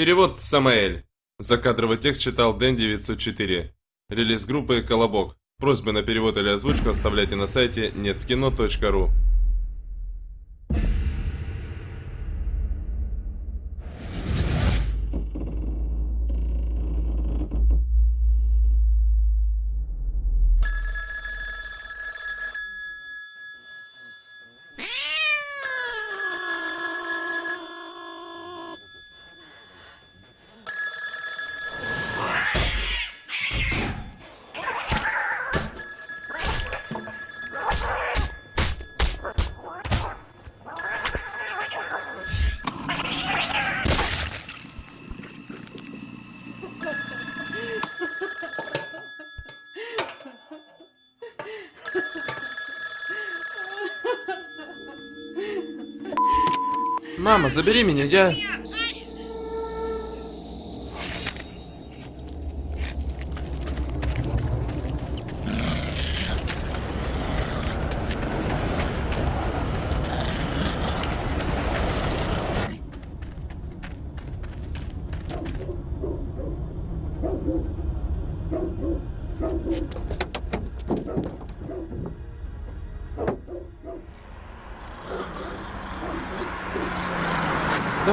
Перевод Самаэль. Закадровый текст читал Дэн 904. Релиз группы Колобок. Просьбы на перевод или озвучку оставляйте на сайте неtvkino.ru. забери меня, я...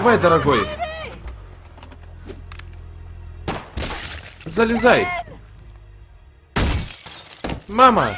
Давай, дорогой. Залезай. Мама.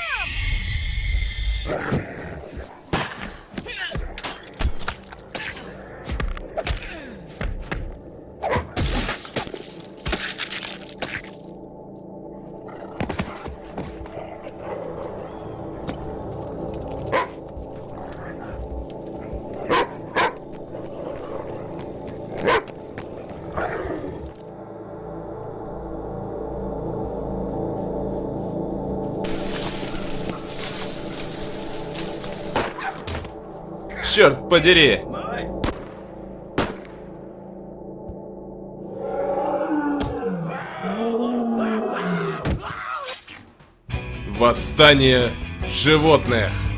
Черт подери! Восстание животных!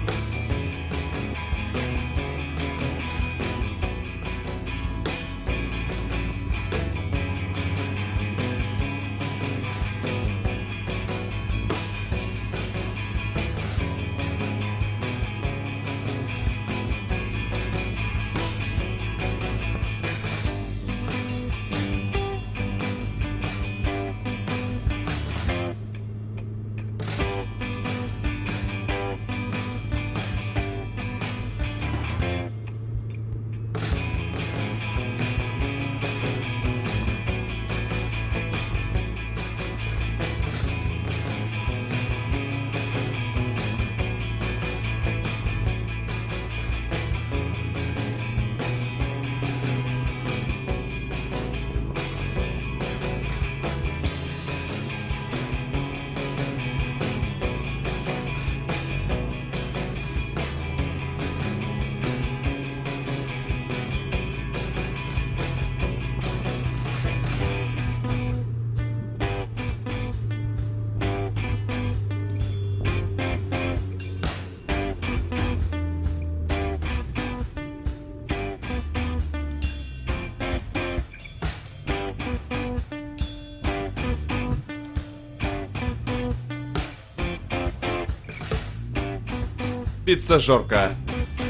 Пиццажорка.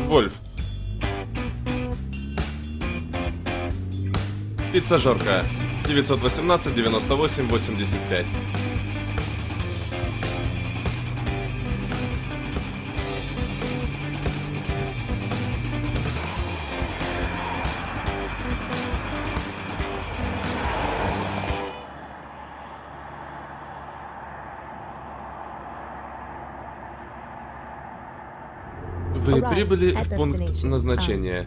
Вольф. Пиццажорка. 918 98 85. Вы прибыли в пункт назначения.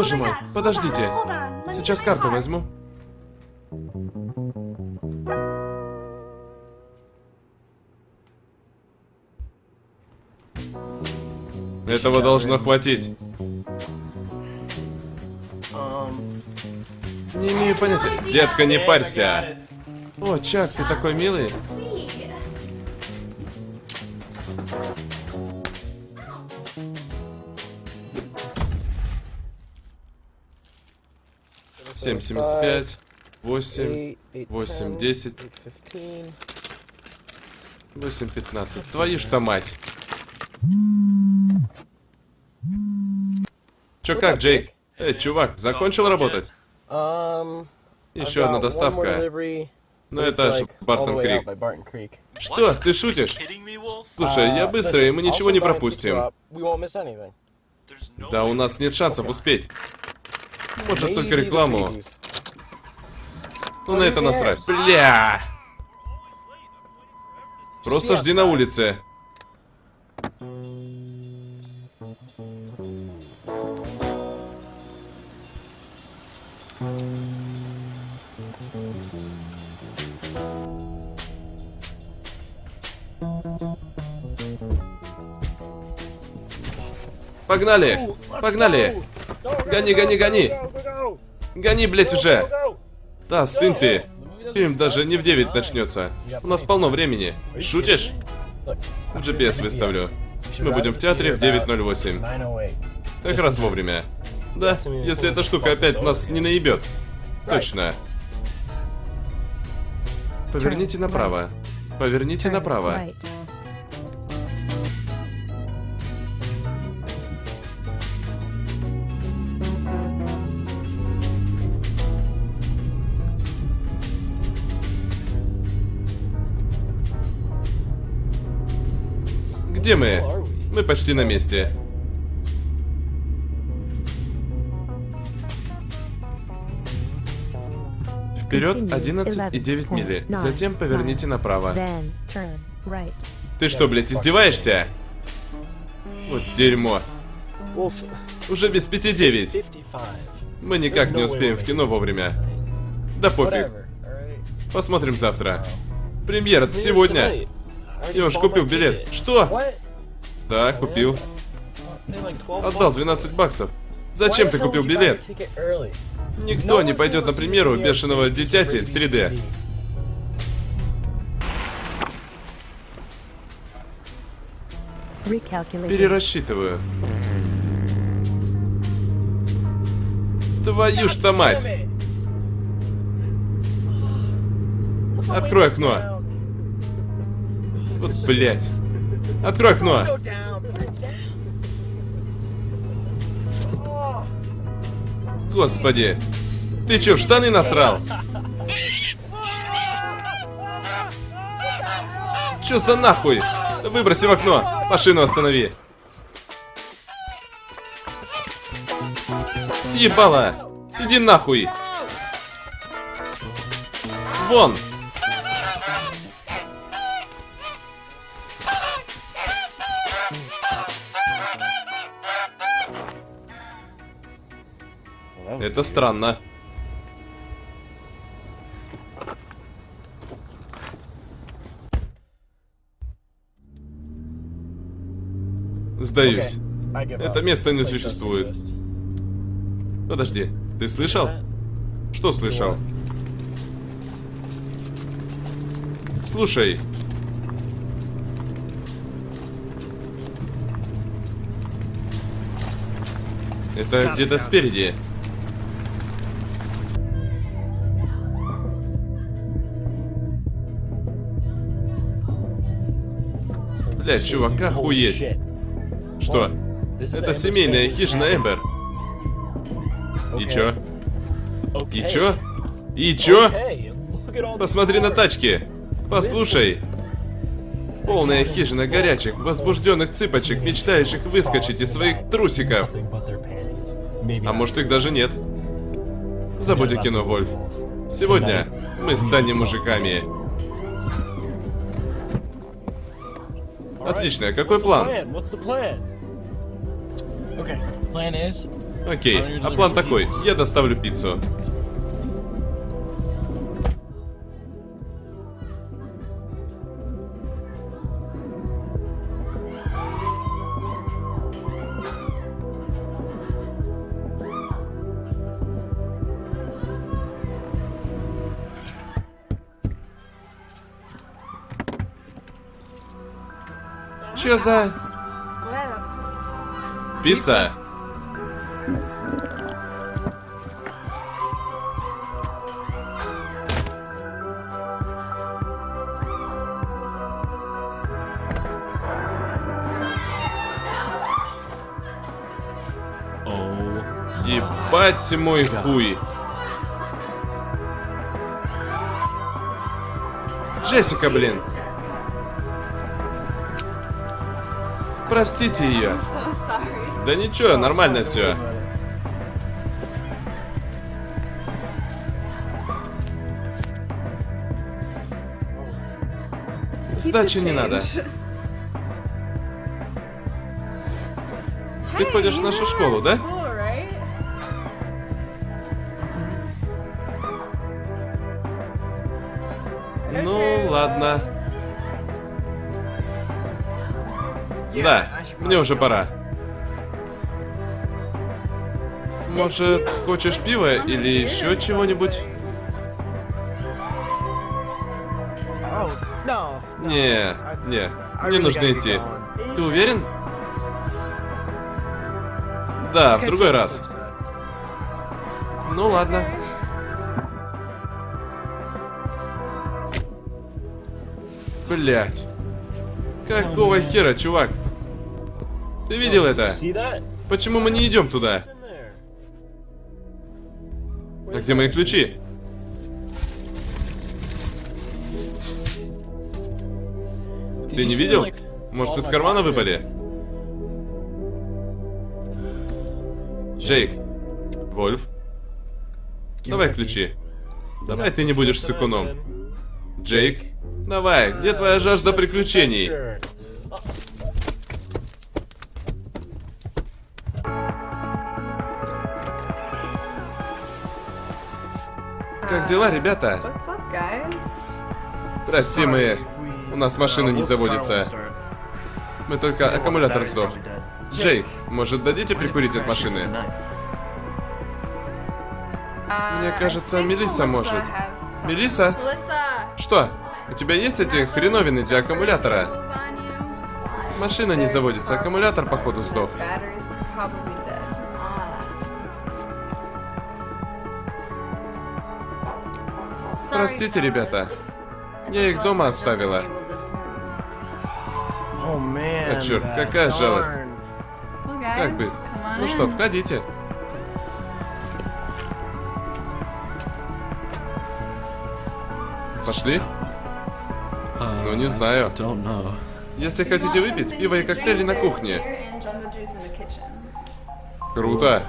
Боже мой, подождите. Сейчас карту возьму. Этого должно хватить. Не имею понятия. Детка, не парься. О, Чак, ты такой милый. Семь семьдесят пять, восемь, восемь десять, восемь пятнадцать. Твою ж то мать. Чё как, Джейк? Эй, чувак, закончил работать? Еще одна доставка. Но это аж Бартон Крик. Что, ты шутишь? Слушай, я быстро, и мы ничего не пропустим. Да у нас нет шансов успеть. Может, только рекламу. Ну, на это насрать. Бля! Просто жди на улице. Погнали! Погнали! Гони, гони, гони! Гони, блять, уже! Да, стын ты! Фильм даже не в 9 начнется. У нас полно времени. Шутишь? GPS выставлю. Мы будем в театре в 9.08. Как раз вовремя. Да, если эта штука опять нас не наебет. Точно. Поверните направо. Поверните направо. Где мы? Мы почти на месте. Вперед 11,9 мили. Затем поверните направо. Ты что, блядь, издеваешься? Вот дерьмо. Уже без 5,9. Мы никак не успеем в кино вовремя. Да пофиг. Посмотрим завтра. Премьера сегодня. Я уж купил билет. Что? Да, купил. Отдал 12 баксов. Зачем ты купил билет? Никто не пойдет на премьеру бешеного дитяти 3D. Перерасчитываю. Твою ж то мать! Открой окно. Вот, блядь. Открой окно. Господи. Ты чё, в штаны насрал? Чё за нахуй? Выброси в окно. Машину останови. Съебала. Иди нахуй. Вон. Это странно. Сдаюсь. Это место не существует. Подожди, ты слышал? Что слышал? Слушай. Это где-то спереди. Блять, чувак, охуеть. Что? Это семейная хижина Эмбер. И чё? И чё? И чё? Посмотри на тачки. Послушай. Полная хижина горячих, возбужденных цыпочек, мечтающих выскочить из своих трусиков. А может их даже нет. Забудь о кино, Вольф. Сегодня мы станем мужиками. Отлично, какой план? Окей, а план такой. Я доставлю пиццу. Чё за... Пицца? Ебать мой хуй. Джессика, блин. Простите ее. Да ничего, нормально все. Сдачи не надо. Ты ходишь в нашу школу, да? Мне уже пора. Может, хочешь пива или еще чего-нибудь? Не, не, мне нужно идти. Ты уверен? Да, в другой раз. Ну ладно. Блять. Какого хера, чувак? Ты видел это? Почему мы не идем туда? А где мои ключи? Ты не видел? Может, из кармана выпали? Джейк. Вольф. Давай ключи. Давай ты не будешь сыкуном. Джейк. Давай, где твоя жажда приключений? Дела, ребята? Прости, мы... У нас машина не заводится. Мы только аккумулятор сдох. Джейк, может, дадите прикурить от машины? Мне кажется, Мелиса может. Мелиса? Что? У тебя есть эти хреновины для аккумулятора? Машина не заводится, аккумулятор, походу, сдох. Простите, ребята. Я их дома оставила. А черт, какая жалость. Как быть? Ну что, входите. Пошли? Ну, не знаю. Если хотите выпить, пиво и коктейли на кухне. Круто.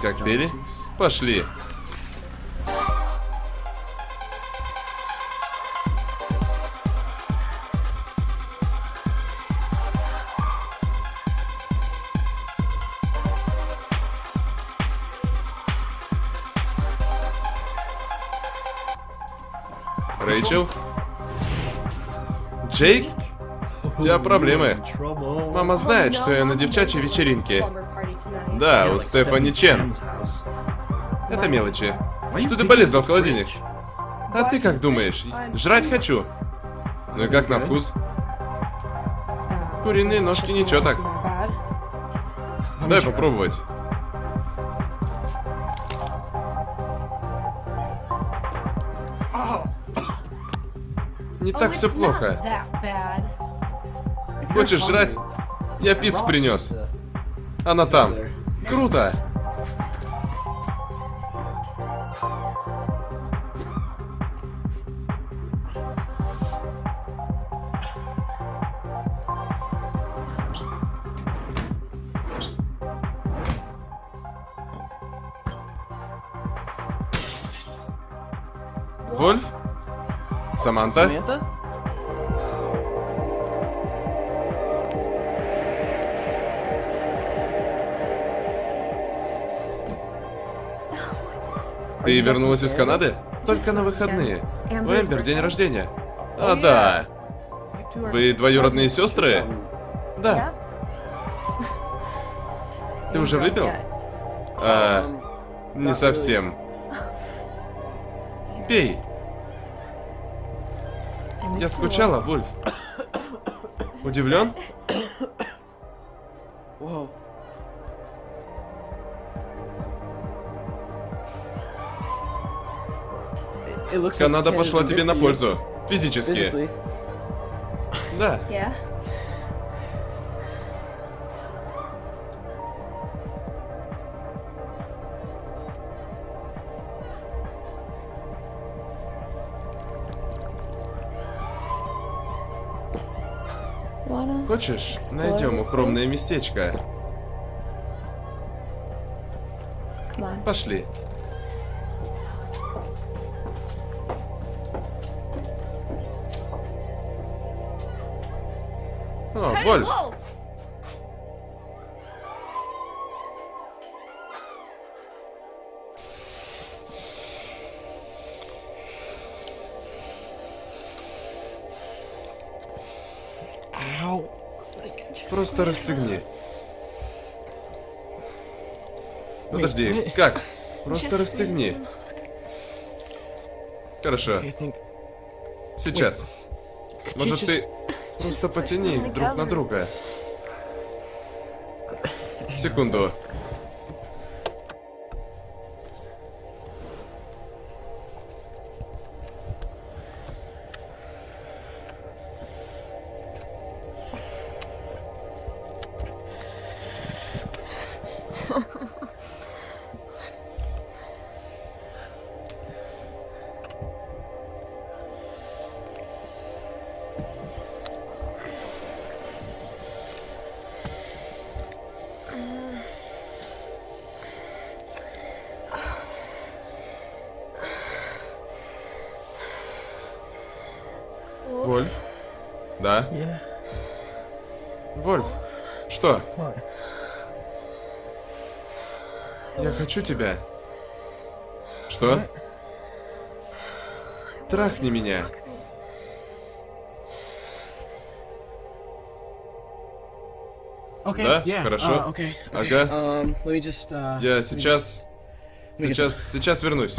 Коктейли? Пошли. Джейк? У тебя проблемы. Мама знает, что я на девчачьей вечеринке. Да, у Стефани Чен. Это мелочи. Что ты полезла в холодильник? А ты как думаешь? Жрать хочу. Ну и как на вкус? Куриные ножки ничего так. Дай попробовать. Так все плохо. Хочешь жрать? Я пиццу принес. Она там. Круто. Вольф? Саманта? Саманта? Ты вернулась из Канады? Только на выходные. У Эмбер день рождения. А, да. Вы двоюродные сестры? Да. Ты уже выпил? А, не совсем. Пей. Я скучала, Вульф. Удивлен? Канада пошла тебе на пользу. Физически. Да. Хочешь, найдем укромное местечко? Пошли. Вольф. Просто расстегни. Подожди, как? Просто расстегни. Хорошо. Сейчас. Может, ты просто потяни их друг на друга? Секунду. Вольф, что? Я хочу тебя. Что? Трахни меня. Да? Хорошо. Ага. Um, uh, Я сейчас... Сейчас, сейчас вернусь.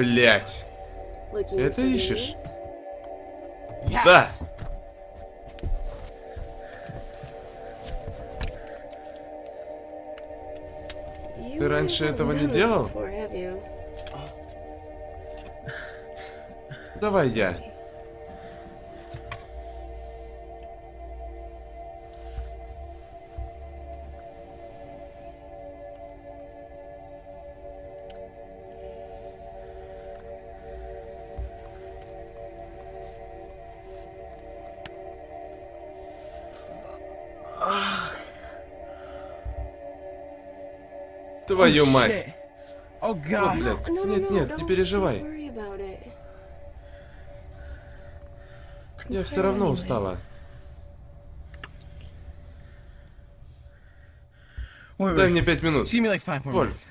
Блять. Это ищешь? Да. Ты раньше этого не делал? Давай я. Твою мать. О, блядь. Нет, нет, не переживай. Я все равно устала. Дай мне пять минут. Вольф.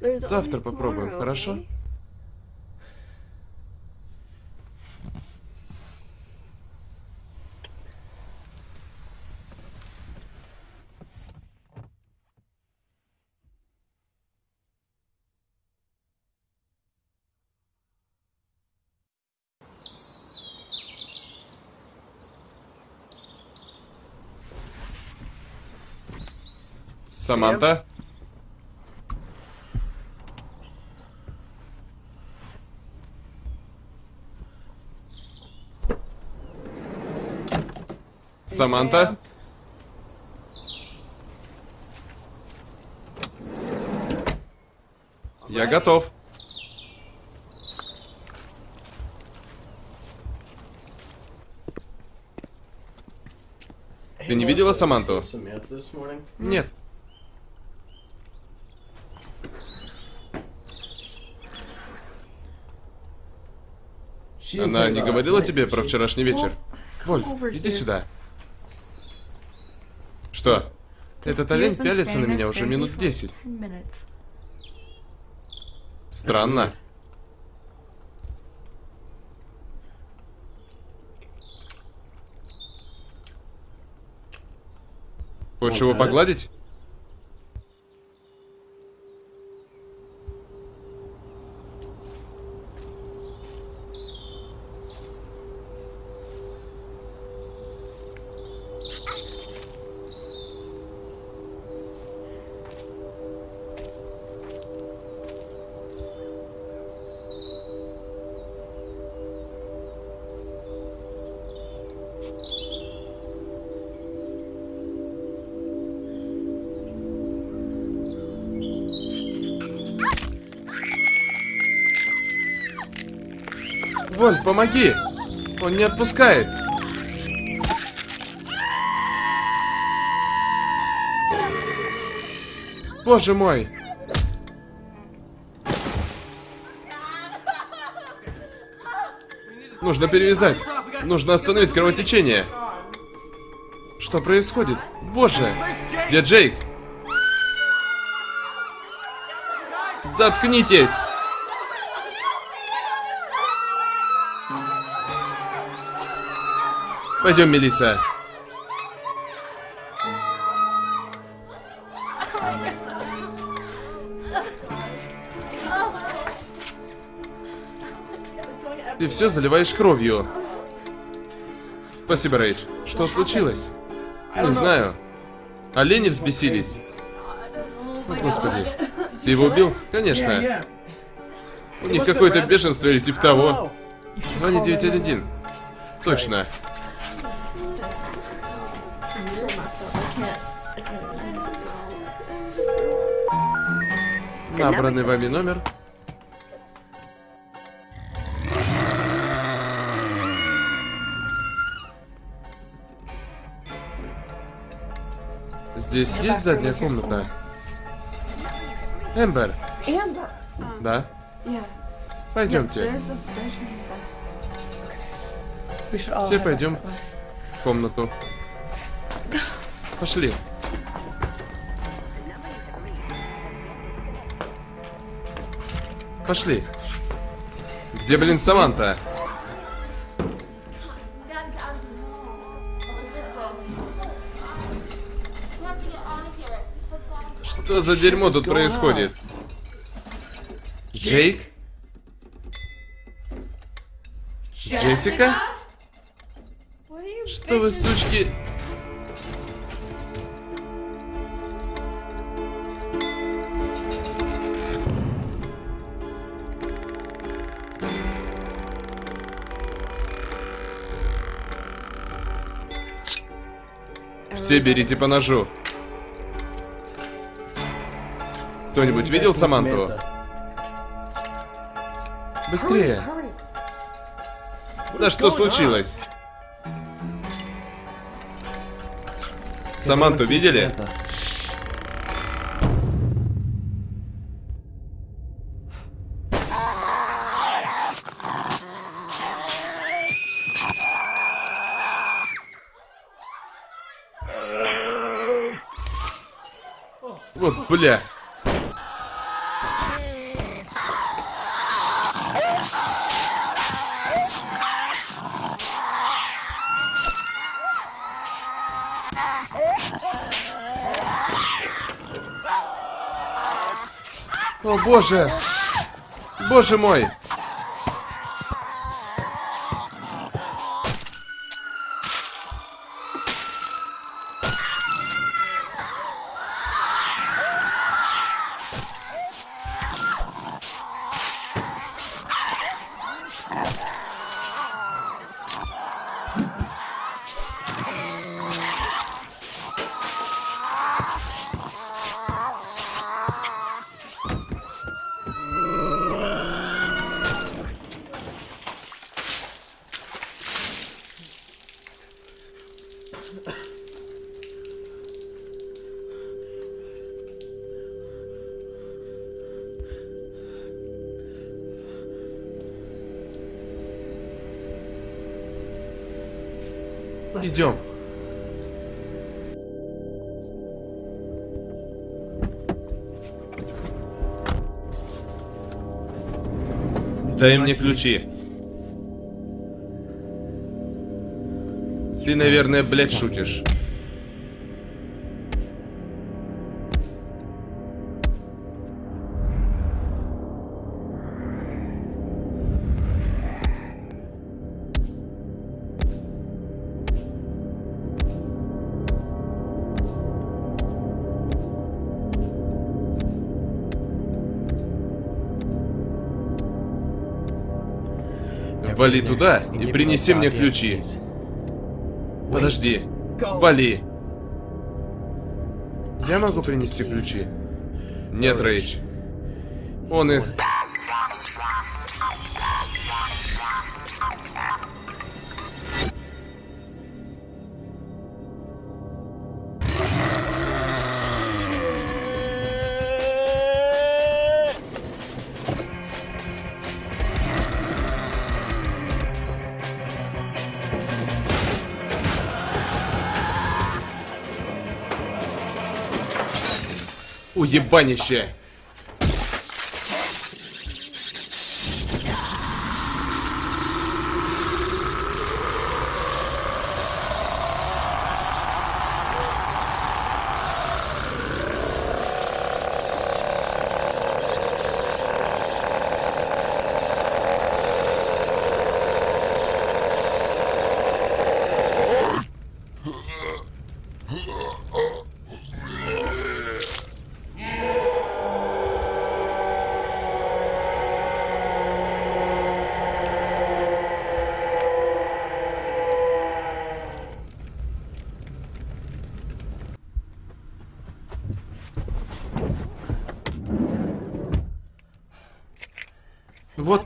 Завтра попробуем, хорошо? Саманта? Саманта? Я готов. Ты не видела Саманту? Нет. Она не говорила тебе про вчерашний вечер? Вольф, иди сюда. Что? Этот олень пялится на меня уже минут десять. Странно. Хочешь его погладить? Помоги! Он не отпускает. Боже мой! Нужно перевязать. Нужно остановить кровотечение. Что происходит? Боже! Где Джейк? Заткнитесь! Пойдем, Мелиса. Ты все заливаешь кровью. Спасибо, Рейдж. Что случилось? Не знаю. Олени взбесились. О, господи. Ты его убил? Конечно. У них какое-то бешенство или типа того. Звони 911. Точно. Набранный вами номер. Здесь есть задняя комната? Эмбер. Эмбер? Да. Пойдемте. Все пойдем в комнату. Пошли. Пошли. Где, блин, Саманта? Что за дерьмо тут происходит? Джейк? Джессика? Что вы, сучки... Все берите по ножу. Кто-нибудь видел Саманту? Быстрее. Да что случилось? Саманту видели? Бля. О боже! Боже мой! Дай мне ключи. Ты, наверное, блядь, шутишь. Вали туда и принеси мне ключи. Подожди. Вали. Я могу принести ключи? Нет, Рейч. Он их... Уебанище!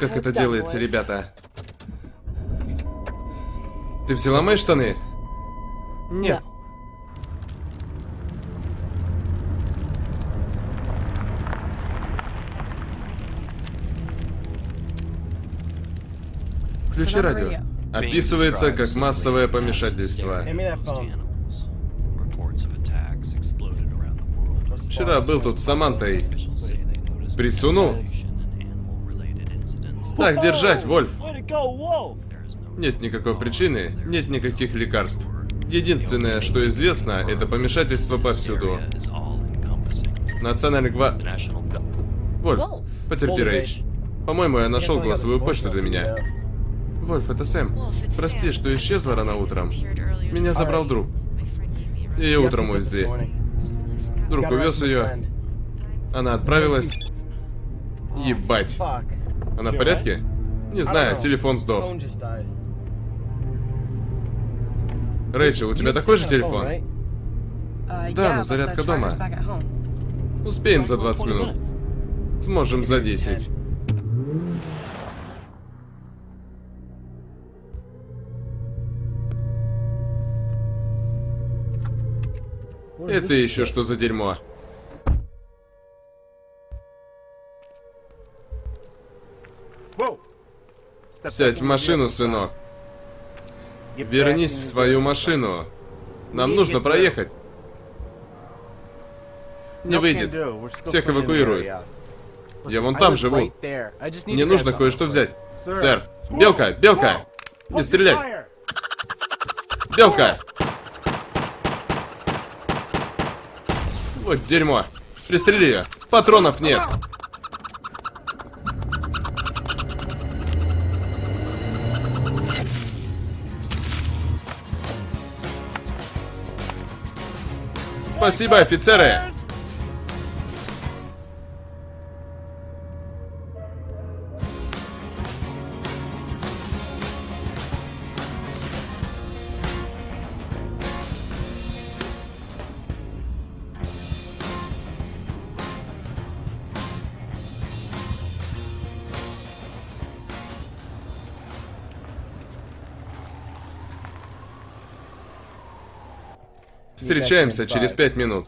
Вот как это делается, ребята. Ты взяла мои штаны? Нет. Ключи радио. Описывается как массовое помешательство. Вчера был тут с Самантой. Присунул? Так держать, Вольф. Нет никакой причины, нет никаких лекарств. Единственное, что известно, это помешательство повсюду. Национальный гва... Вольф, потерпи, Рейч. По-моему, я нашел голосовую почту для меня. Вольф, это Сэм. Прости, что исчезла рано утром. Меня забрал друг. И утром увезли. Друг увез ее. Она отправилась. Ебать. Она в порядке? Не знаю, телефон сдох. Рэйчел, у тебя такой же телефон? Да, но зарядка дома. Успеем за 20 минут. Сможем за 10. Это еще что за дерьмо? Сядь в машину, сынок. Вернись в свою машину. Нам нужно проехать. Не выйдет. Всех эвакуируют. Я вон там живу. Мне нужно кое-что взять. Сэр. Белка, белка! Не стрелять! Белка! Вот дерьмо. Пристрели ее. Патронов нет. Спасибо, офицеры! Встречаемся через пять минут.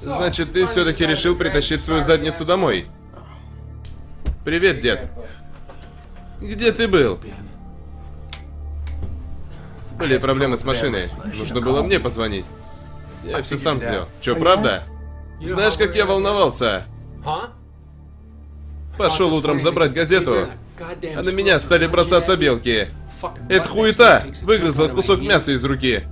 Значит, ты все-таки решил притащить свою задницу домой. Привет, дед. Где ты был? Были проблемы с машиной. Нужно было мне позвонить. Я все сам сделал. Че, правда? Знаешь, как я волновался? Пошел утром забрать газету, а на меня стали бросаться белки. Это хуета! Выгрызла кусок мяса из руки.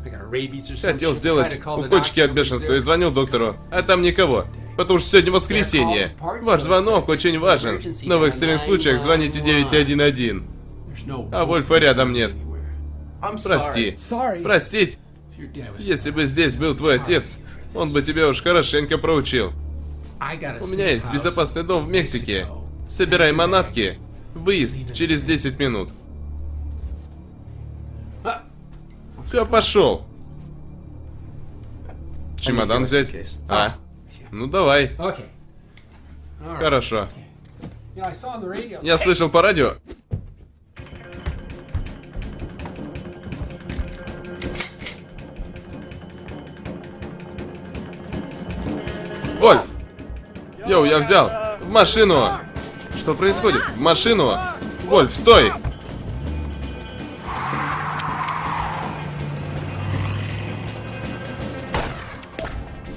Хотел сделать укольчики от бешенства и звонил доктору, а там никого. Потому что сегодня воскресенье. Ваш звонок очень важен. Но в экстренных случаях звоните 911. А Вольфа рядом нет. Прости. Простить? Если бы здесь был твой отец, он бы тебя уж хорошенько проучил. У меня есть безопасный дом в Мексике. Собирай манатки. Выезд через 10 минут. Ка пошел. Чемодан взять? А? Ну давай. Хорошо. Я слышал по радио. Вольф! Йоу, я взял! В машину! Что происходит? В машину! Вольф, стой!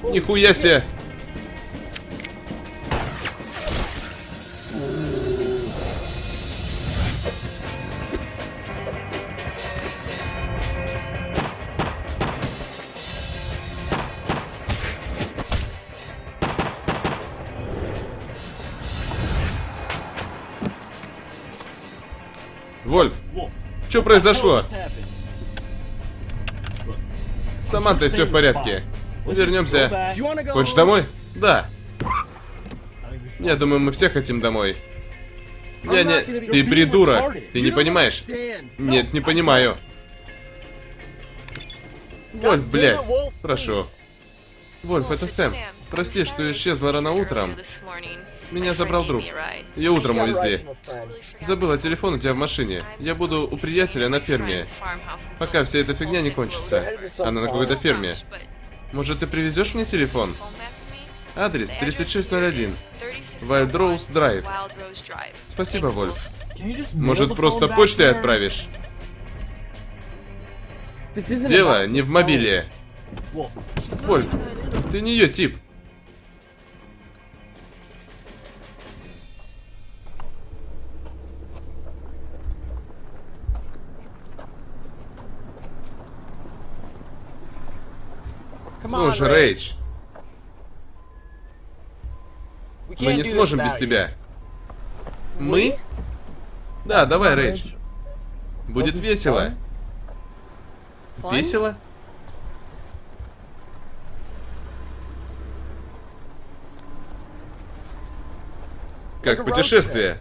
Нихуя себе! Что произошло? Саманта, все в порядке. Вернемся. Хочешь домой? Да. Я думаю, мы все хотим домой. Я не... Ты придурок. Ты не понимаешь? Нет, не понимаю. Вольф, блядь. Прошу. Вольф, это Сэм. Прости, что исчезла рано утром. Меня забрал друг. Ее утром увезли. Забыла телефон у тебя в машине. Я буду у приятеля на ферме. Пока вся эта фигня не кончится. Она на какой-то ферме. Может, ты привезешь мне телефон? Адрес 3601. Wild Rose Drive. Спасибо, Вольф. Может, просто почтой отправишь? Дело не в мобиле. Вольф, ты не ее тип. Ну же, Рейдж. Мы не сможем без тебя. Мы? Да, давай, Рейдж. Будет весело. Весело? Как путешествие?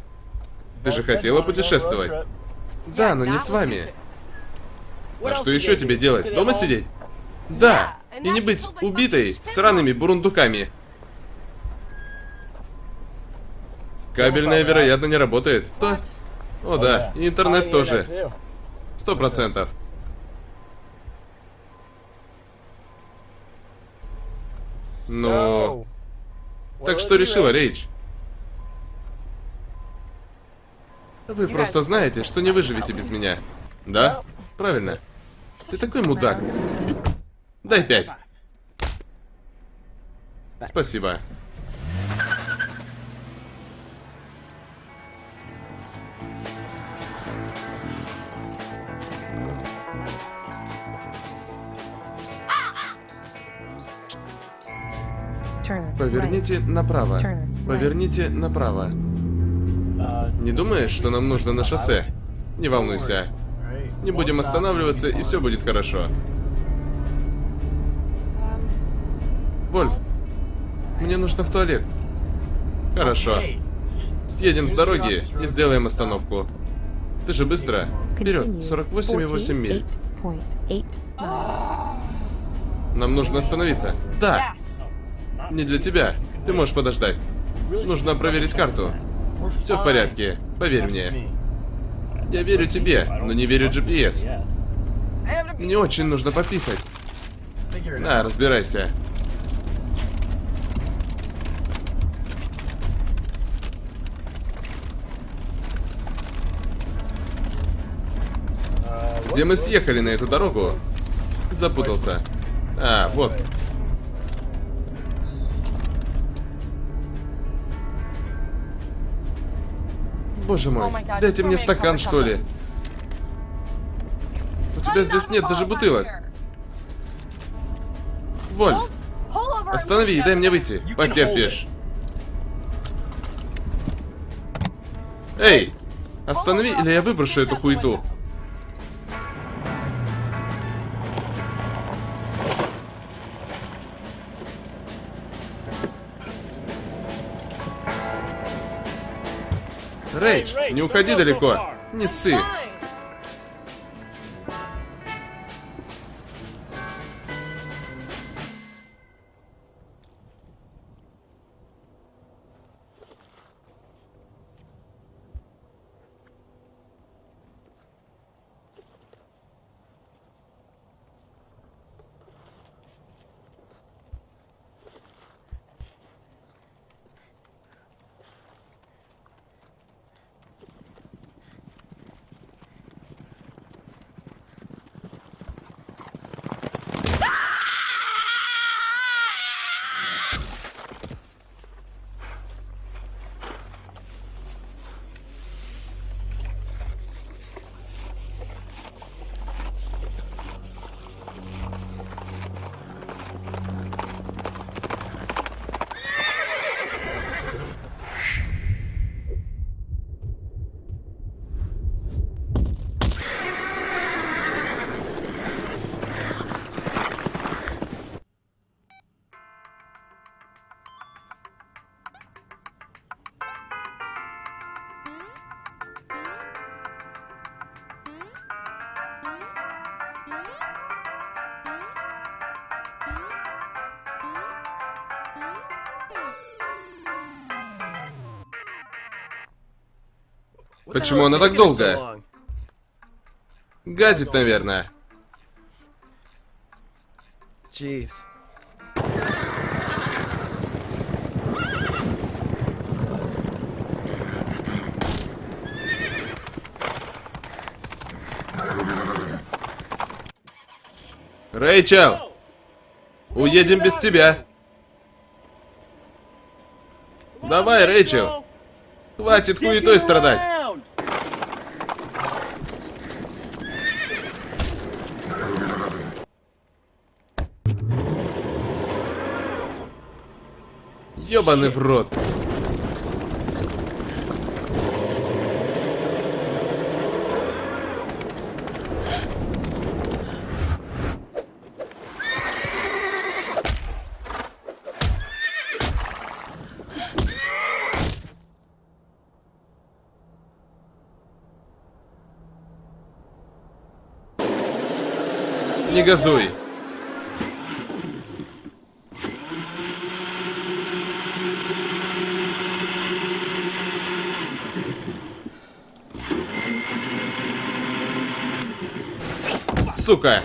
Ты же хотела путешествовать? Да, но не с вами. А что еще тебе делать? Дома сидеть? Да. И не быть убитой сраными бурундуками. Кабельная, вероятно, не работает. Что? О, да. И интернет тоже. Сто процентов. Ну... Так что решила, Рейдж? Вы просто знаете, что не выживете без меня. Да? Правильно. Ты такой мудак. Дай пять. Спасибо. Поверните направо. Поверните направо. Не думаешь, что нам нужно на шоссе? Не волнуйся. Не будем останавливаться, и все будет хорошо. Вольф, мне нужно в туалет. Хорошо. Съедем с дороги и сделаем остановку. Ты же быстро. Вперед, 48,8 миль. Нам нужно остановиться. Да. Не для тебя. Ты можешь подождать. Нужно проверить карту. Все в порядке. Поверь мне. Я верю тебе, но не верю GPS. Мне очень нужно пописать. На, разбирайся. Где мы съехали на эту дорогу? Запутался. А, вот. Боже мой, oh дайте мне стакан, что ли. У тебя здесь нет даже бутылок. Вольф, останови и дай мне выйти. Потерпишь. Эй, останови, или я выброшу эту хуету. Рейдж, не уходи далеко. Не ссы. Почему она так долго? Гадит, наверное. Jeez. Рэйчел! Уедем без тебя. Давай, Рэйчел. Хватит хуетой страдать. Ёбаный в рот. Не газуй. Сука!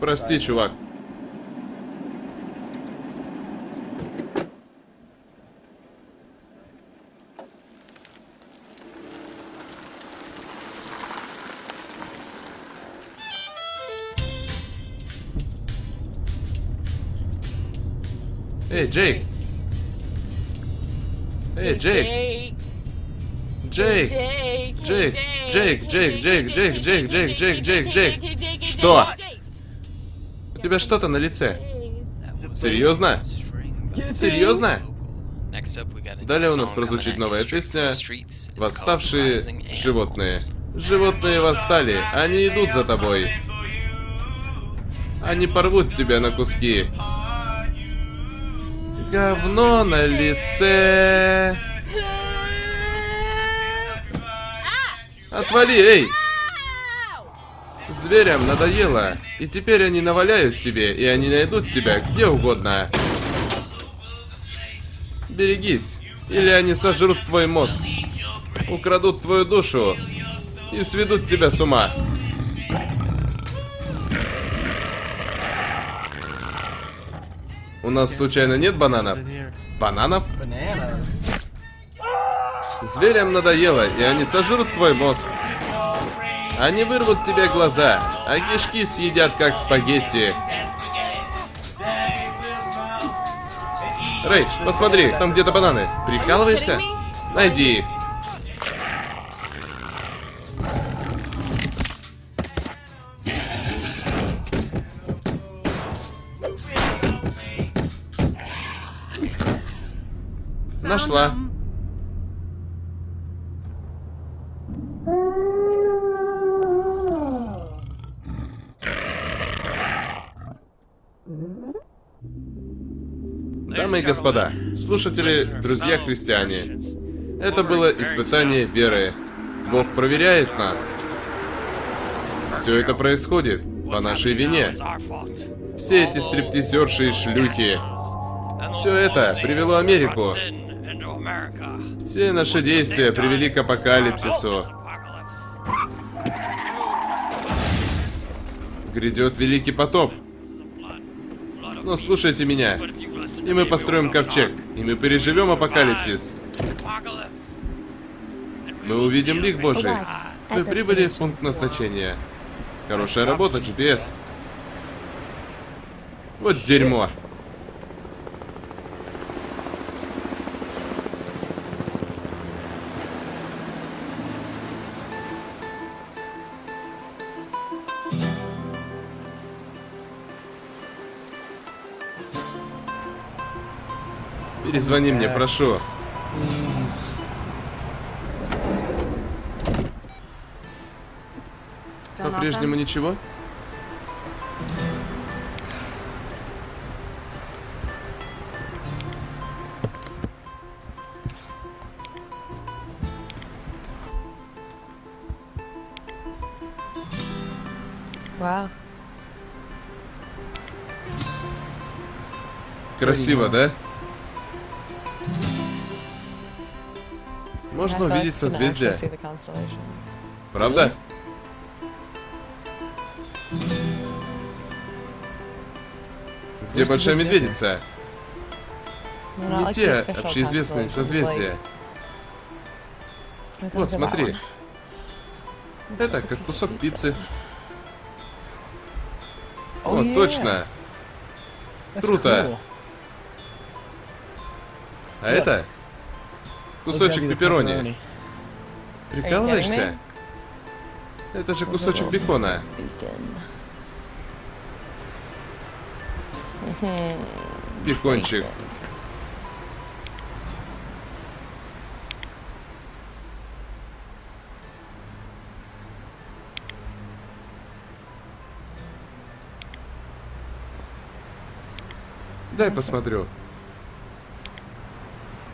Прости, чувак. Эй, Джейк! Эй, Джейк! Джейк! Джейк! Джейк! Джейк! Джейк! Джейк! Джейк! Джейк! Джейк! Джейк! Джейк! Что? У тебя что-то на лице. Серьезно? Серьезно? Далее у нас прозвучит новая песня «Восставшие животные». Животные восстали, они идут за тобой. Они порвут тебя на куски. Говно на лице. Отвали, эй! Зверям надоело, и теперь они наваляют тебе, и они найдут тебя где угодно. Берегись, или они сожрут твой мозг, украдут твою душу и сведут тебя с ума. У нас случайно нет бананов? Бананов? Зверям надоело, и они сожрут твой мозг. Они вырвут тебе глаза, а кишки съедят как спагетти. Рэйч, посмотри, там где-то бананы. Прикалываешься? Найди их. Нашла. Дамы и господа, слушатели, друзья христиане, это было испытание веры. Бог проверяет нас. Все это происходит по нашей вине. Все эти стриптизерши и шлюхи. Все это привело Америку. Все наши действия привели к апокалипсису. Грядет великий потоп. Но слушайте меня. И мы построим ковчег. И мы переживем апокалипсис. Мы увидим лик Божий. Вы прибыли в пункт назначения. Хорошая работа, GPS. Вот дерьмо. Перезвони мне, прошу. По-прежнему ничего? Вау. Красиво, да? Можно увидеть созвездия. Правда? Где Большая Медведица? Не те общеизвестные созвездия. Вот, смотри. Это как кусок пиццы. О, точно. Круто. А это кусочек пепперони. Прикалываешься? Это же кусочек бекона. Бекончик. Дай посмотрю.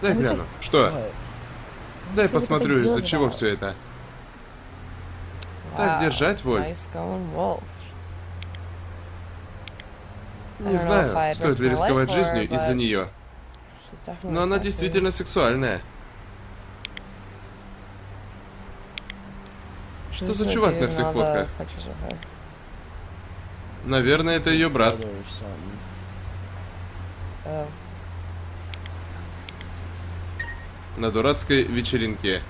Дай гляну. Что? Дай посмотрю, из-за чего все это. Так держать, Вольф. Не знаю, стоит ли рисковать жизнью из-за нее. Но она действительно сексуальная. Что за чувак на всех фотках? Наверное, это ее брат. На дурацкой вечеринке.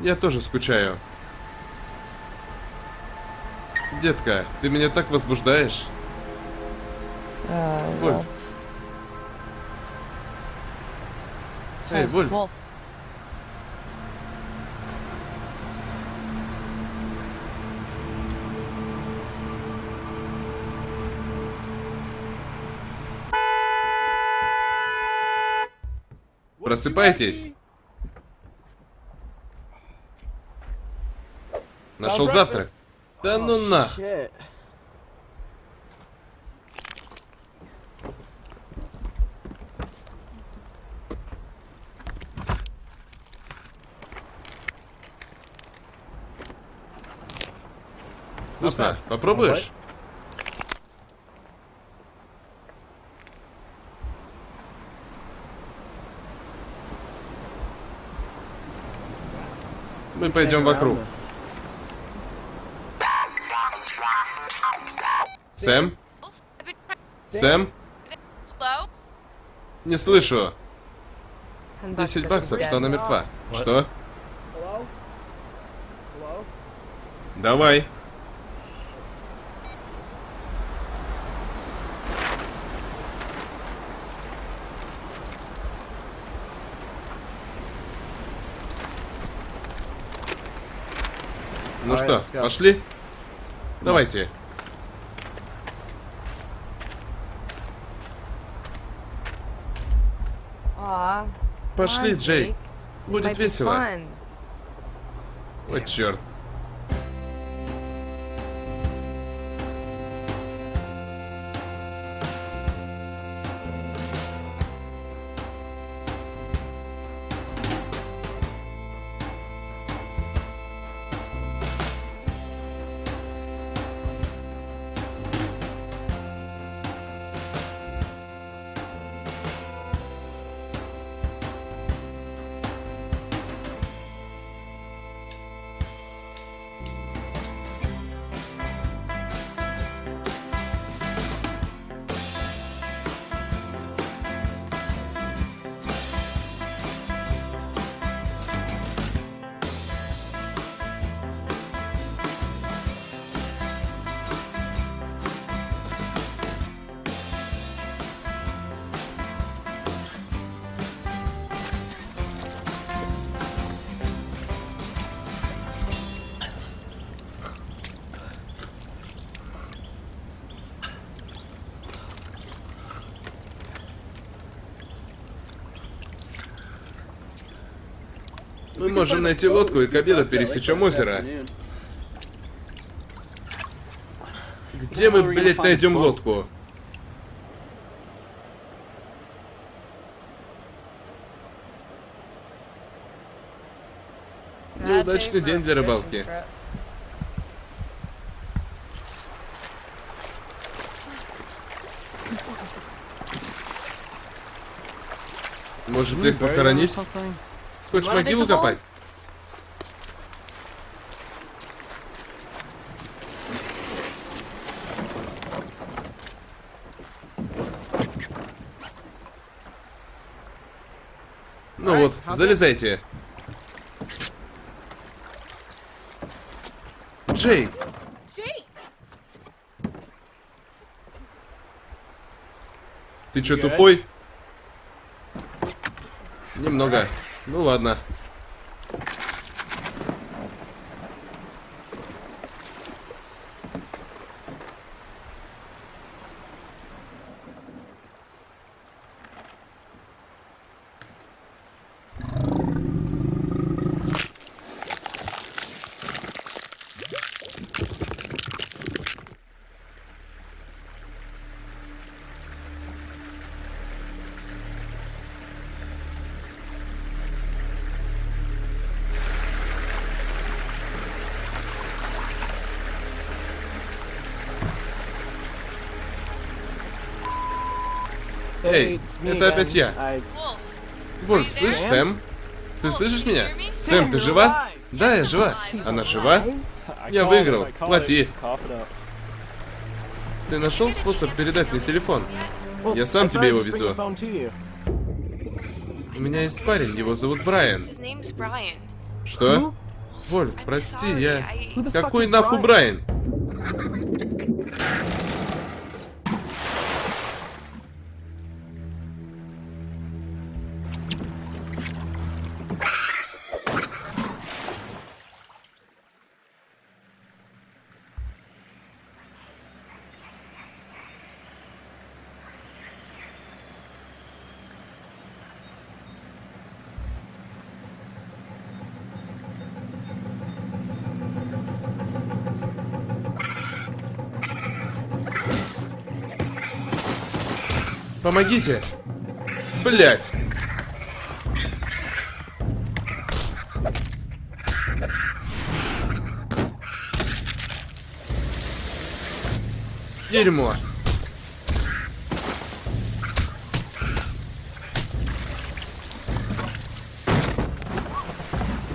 Я тоже скучаю. Детка, ты меня так возбуждаешь. Uh, Вольф. Эй, Вольф. Wolf. Просыпайтесь. Нашел завтрак. Да ну нах. Вкусно. Попробуешь? Мы пойдем вокруг. Сэм? Сэм? Не слышу. 10 баксов, что она мертва. Что? Давай. Что, пошли? Давайте. Пошли, Джей. Будет весело. Ой, черт. Можем найти лодку и к обеду пересечем озеро. Где мы, блядь, найдем лодку? Неудачный день для рыбалки. Может их похоронить? Хочешь могилу копать? Ну вот, залезайте. Джей! Ты что, тупой? Немного. Ну ладно. Это опять я. Вольф, слышишь, Сэм? Ты слышишь меня? Сэм, ты жива? Да, я жива. Она жива? Я выиграл. Плати. Ты нашел способ передать мне телефон? Я сам тебе его везу. У меня есть парень, его зовут Брайан. Что? Вольф, прости, я... Какой нахуй Брайан? Помогите! Блять! Дерьмо!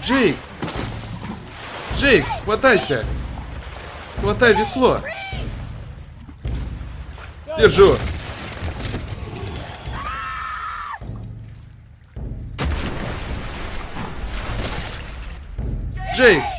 Джейк! Джейк, хватайся! Хватай весло! Держу! Джейк!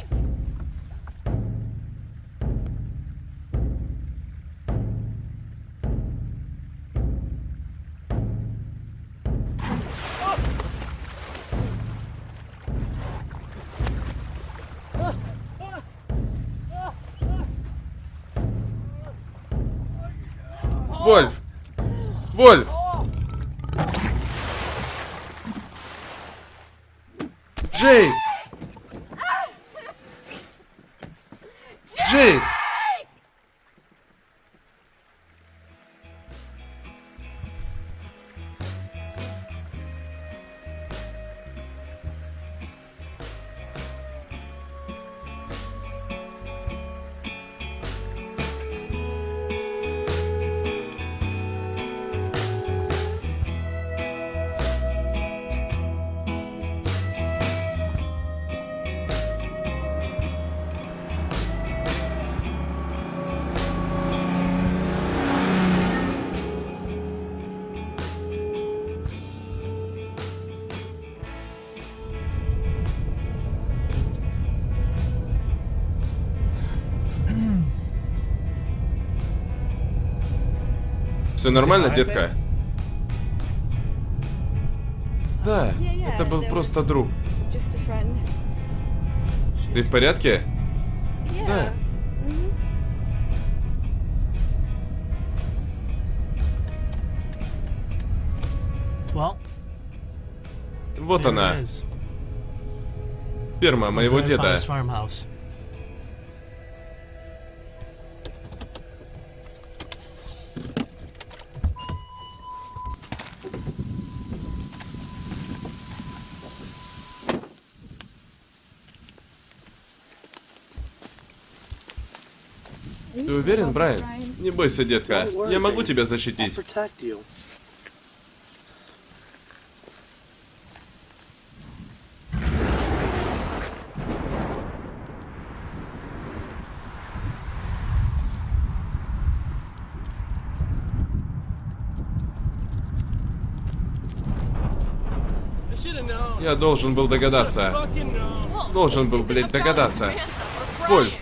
Все нормально, детка? Да, это был просто друг. Ты в порядке? Да. Вот она. Ферма моего деда. Ты уверен, Брайан? Не бойся, детка. Я могу тебя защитить. Я должен был догадаться. Должен был, блядь, догадаться. Вольф,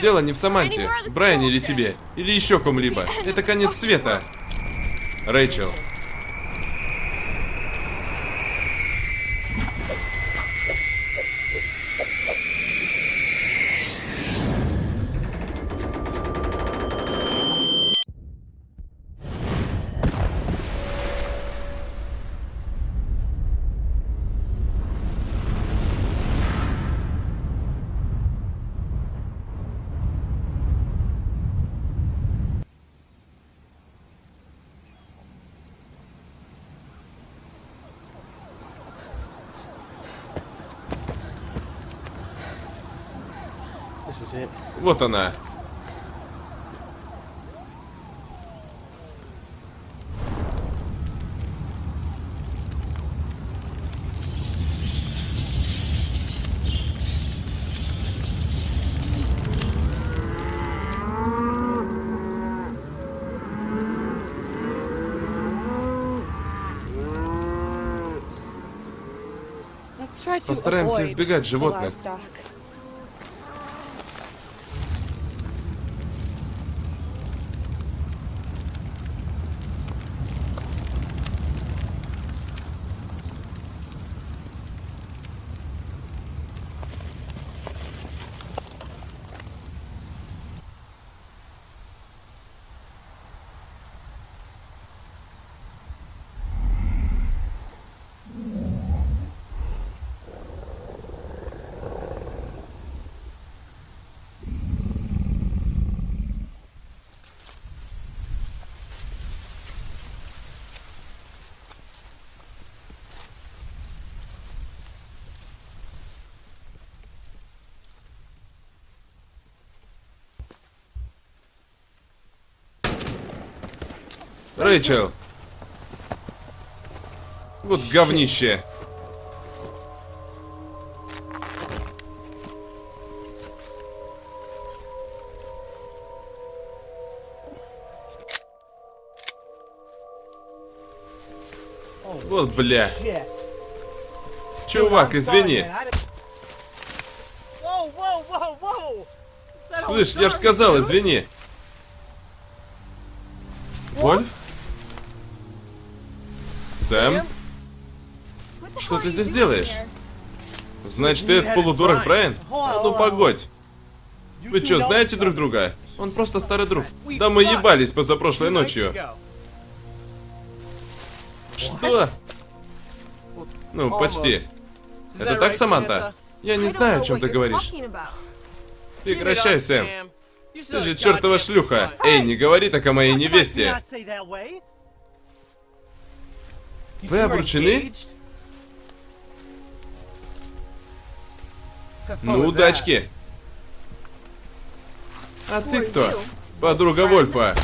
Дело не в Саманте, Брайане или тебе, или еще ком-либо. Это конец света. Рэйчел. Вот она. Постараемся избегать животных. Рэйчел. Вот говнище. Вот бля. Чувак, извини. Слышь, я же сказал, извини. Здесь делаешь? Значит, ты этот полудурок Брайан? А ну погодь. Вы что, знаете друг друга? Он просто старый друг. Да мы ебались позапрошлой ночью. Что? Ну, почти. Это так, Саманта? Я не знаю, о чем ты говоришь. Прекращай, Сэм. Ты же чертова шлюха. Эй, не говори так о моей невесте. Вы обручены? Ну, удачки. А ты кто? Подруга Вольфа.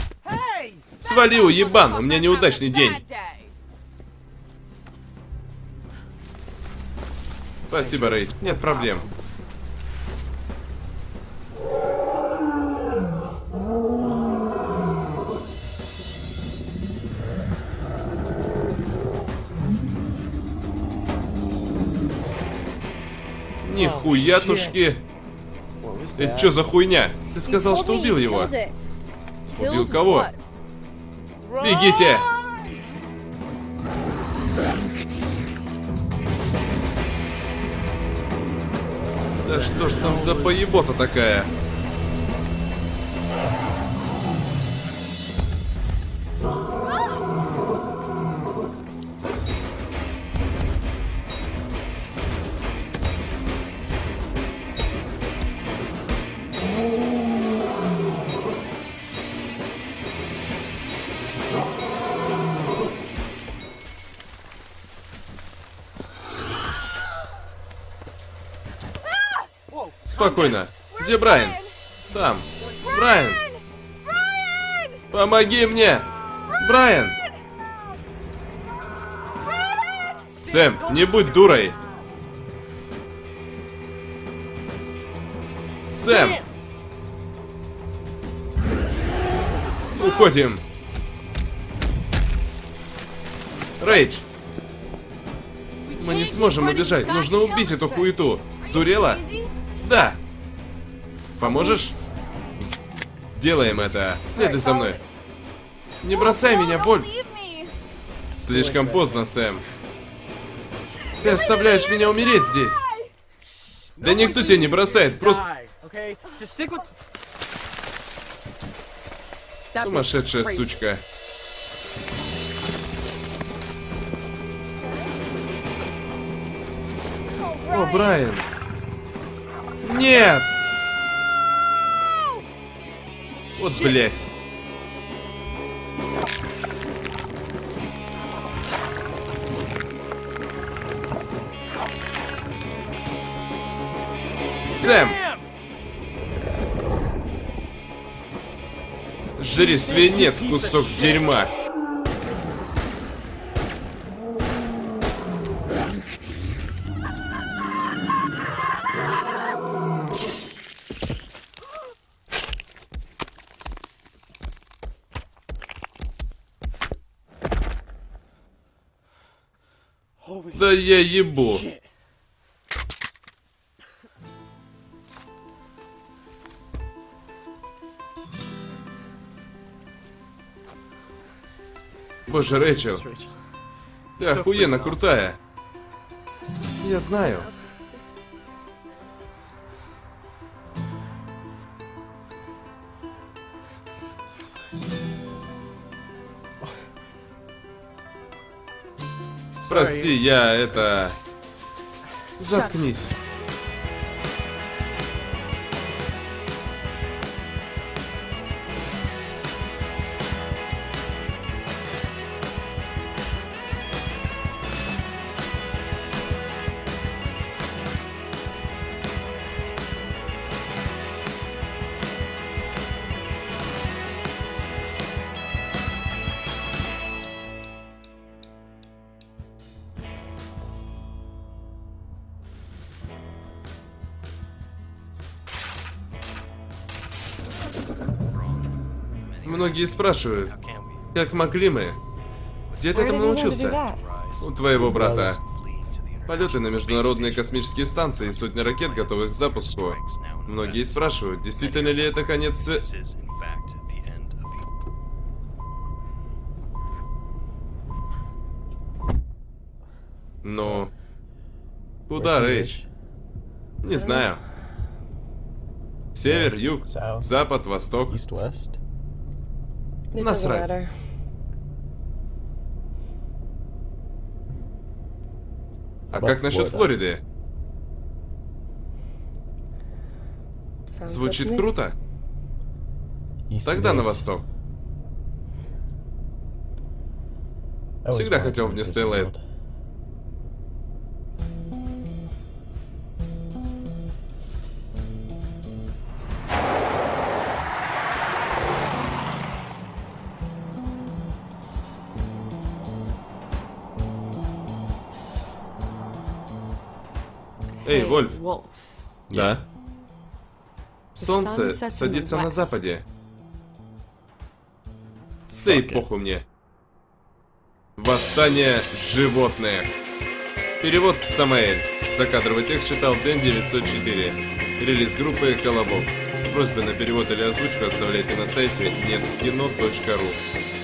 Свали, уебан, у меня неудачный день. Спасибо, Рейд. Нет проблем. Нихуятушки. Это что за хуйня? Ты сказал, что убил его. Убил кого? Бегите! Да что ж там за поебота такая? Спокойно. Где Брайан? Там. Брайан! Помоги мне! Брайан! Сэм, не будь дурой! Сэм! Уходим! Рейдж! Мы не сможем убежать. Нужно убить эту хуету. Сдурела? Да. Поможешь? Сделаем это. Следуй за мной. Не бросай меня, Вольф. Слишком поздно, Сэм. Ты оставляешь меня умереть здесь. Да никто тебя не бросает, просто... Сумасшедшая сучка. О, Брайан. Нет! Вот, блядь. Сэм! Жри свинец, кусок дерьма. Да я ебу. Боже, Рэйчел. Ты охуенно крутая. Я знаю. Прости, я это... Заткнись. Спрашивают, как могли мы? Где ты этому научился? У твоего брата. Полеты на международные космические станции и сотни ракет, готовых к запуску. Многие спрашивают, действительно ли это конец света? Ну... Куда, Рейдж? Не знаю. Север, юг, запад, восток. Насрать. А как насчет Флориды? Звучит круто. Тогда на восток. Всегда хотел в Нестейлэнд. Вольф. Да. Солнце садится на западе. Да и похуй мне. Восстание животных. Перевод Самаэль. Закадровый текст читал Дэн 904. Релиз группы Колобок. Просьбы на перевод или озвучку оставляйте на сайте неткино.ру.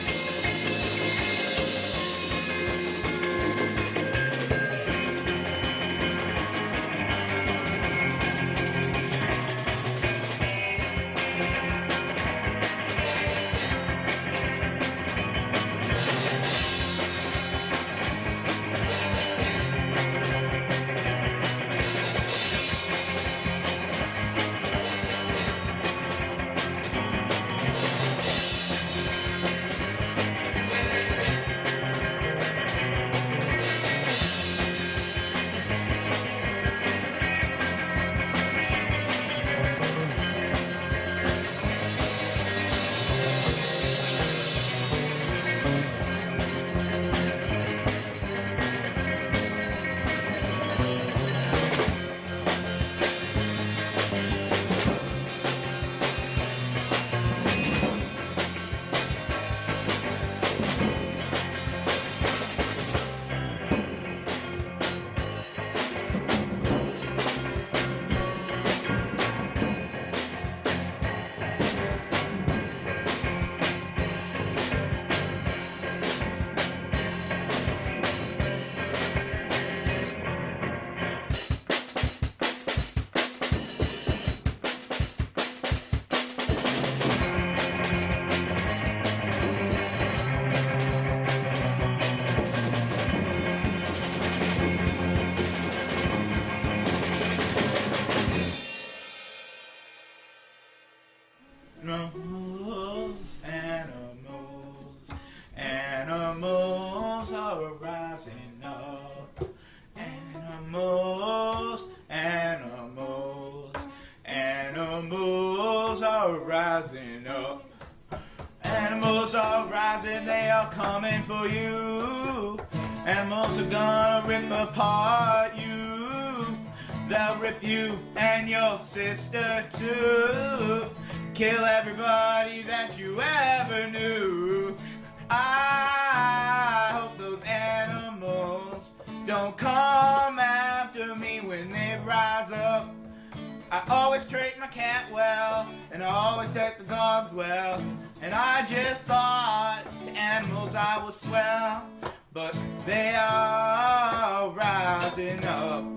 the dogs well. And I just thought the animals I was swell. But they are rising up.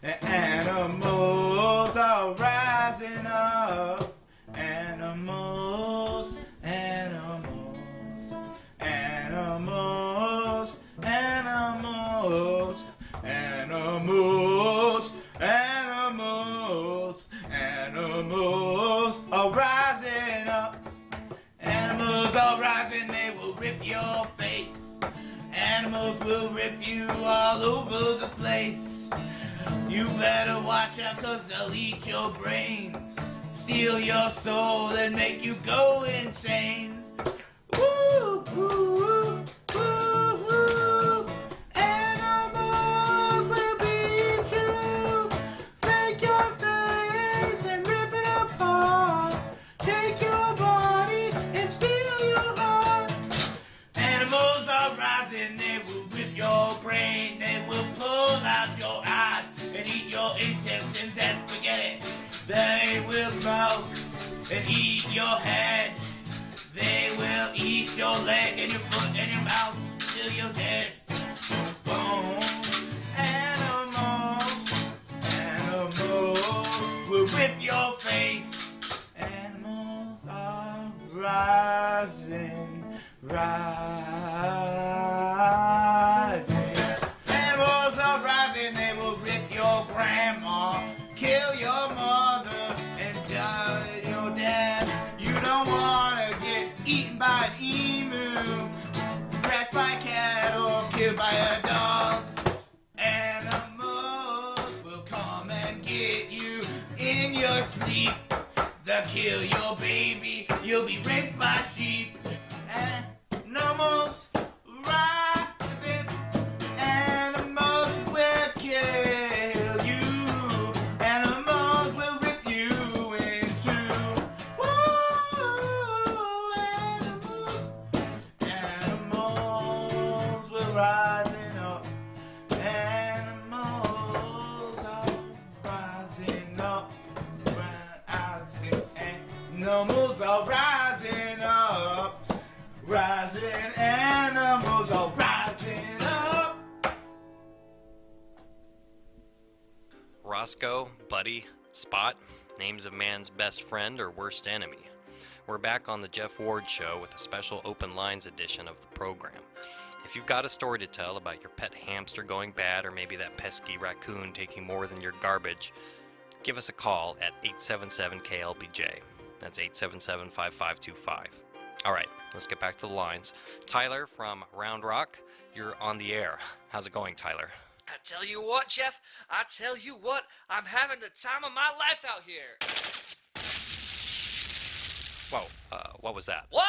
The animals are rising up. rip your face. Animals will rip you all over the place. You better watch out cause they'll eat your brains. Steal your soul and make you go insane. Woo, woo, woo. Mouth and eat your head. They will eat your leg and your foot and your mouth till you're dead. Animals, animals will rip your face. Animals are rising, rising. Buddy, Spot, names of man's best friend or worst enemy. We're back on the Jeff Ward Show with a special open lines edition of the program. If you've got a story to tell about your pet hamster going bad or maybe that pesky raccoon taking more than your garbage, give us a call at 877 KLBJ. That's 877 5525. All right, let's get back to the lines. Tyler from Round Rock, you're on the air. How's it going, Tyler? I tell you what, Jeff, I tell you what, I'm having the time of my life out here. Whoa, uh, what was that? What?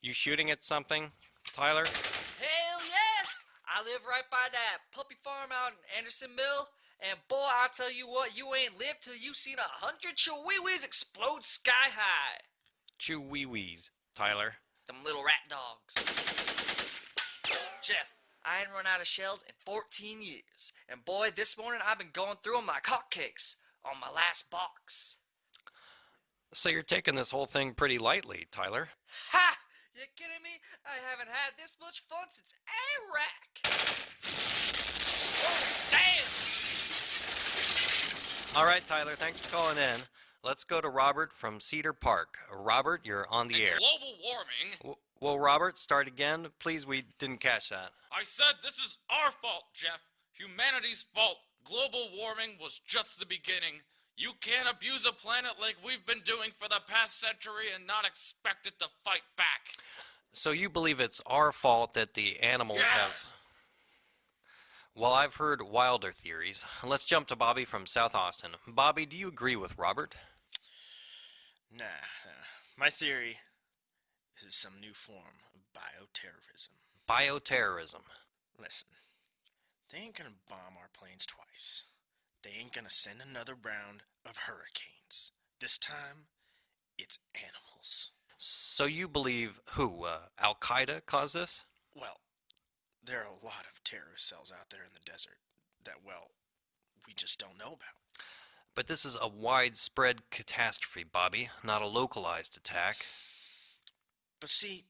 You shooting at something, Tyler? Hell yeah! I live right by that puppy farm out in Anderson Mill, and boy, I tell you what, you ain't lived till you seen a hundred chihuahuas explode sky high. Chihuahuas, Tyler. Them little rat dogs. Jeff, I ain't run out of shells in 14 years, and boy, this morning I've been going through them like hotcakes on my last box. So you're taking this whole thing pretty lightly, Tyler. Ha! You kidding me? I haven't had this much fun since Iraq. Oh, damn! All right, Tyler, thanks for calling in. Let's go to Robert from Cedar Park. Robert, you're on the and air. Global warming. Well, Robert, start again. Please, we didn't catch that. I said this is our fault, Jeff. Humanity's fault. Global warming was just the beginning. You can't abuse a planet like we've been doing for the past century and not expect it to fight back. So you believe it's our fault that the animals yes. have. Well, I've heard wilder theories. Let's jump to Bobby from South Austin. Bobby, do you agree with Robert? Nah, nah. My theory is some new form of bioterrorism. Bioterrorism. Listen, they ain't gonna bomb our planes twice. They ain't gonna send another round of hurricanes. This time, it's animals. So you believe who? Uh, Al Qaeda caused this? Well, there are a lot of terrorist cells out there in the desert that, well, we just don't know about. But this is a widespread catastrophe, Bobby, not a localized attack. But see,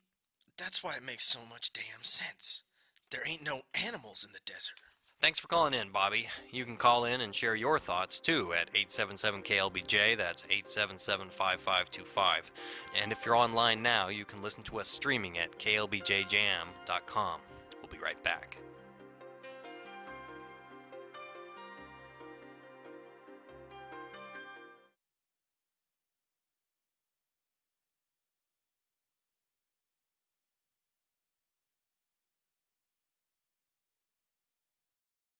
that's why it makes so much damn sense. There ain't no animals in the desert. Thanks for calling in, Bobby. You can call in and share your thoughts too at 877 KLBJ. That's 877 5525. And if you're online now, you can listen to us streaming at klbjjam.com. We'll be right back.